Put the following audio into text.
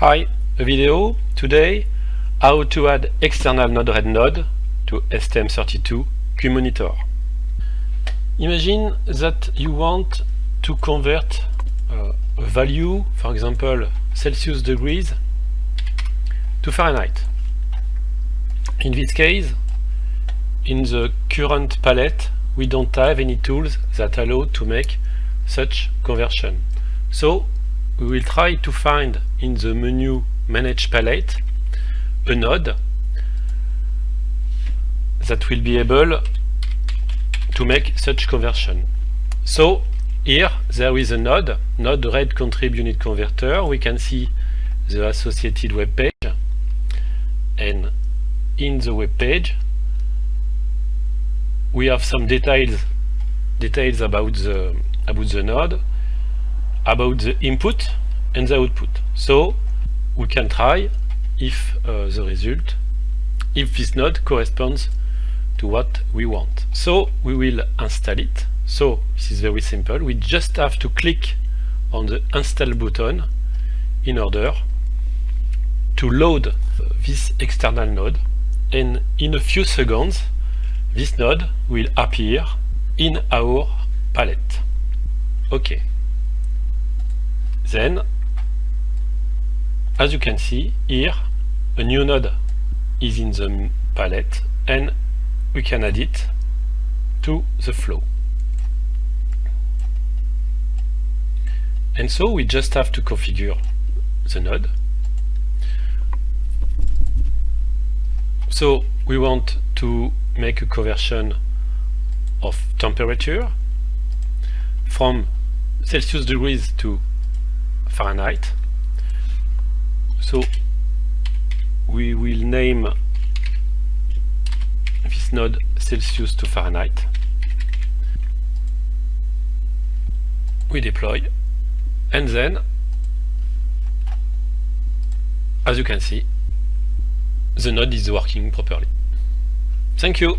Hi, a video today how to add external Node-RED node to STM32 CubeMonitor. Imagine that you want to convert uh, a value, for example Celsius degrees, to Fahrenheit. In this case, in the current palette, we don't have any tools that allow to make such conversion. So we will try to find in the menu Manage Palette a node that will be able to make such conversion. So here there is a node, node red contrib unit converter. We can see the associated web page and in the web page we have some details details about the about the node about the input and the output. So we can try if uh, the result if this node corresponds to what we want. So we will install it. So this is very simple. We just have to click on the install button in order to load this external node. And in a few seconds this node will appear in our palette. Okay. Then, as you can see here, a new node is in the palette and we can add it to the flow. And so we just have to configure the node. So we want to make a conversion of temperature from Celsius degrees to Fahrenheit. So we will name this node Celsius to Fahrenheit. We deploy and then as you can see the node is working properly. Thank you.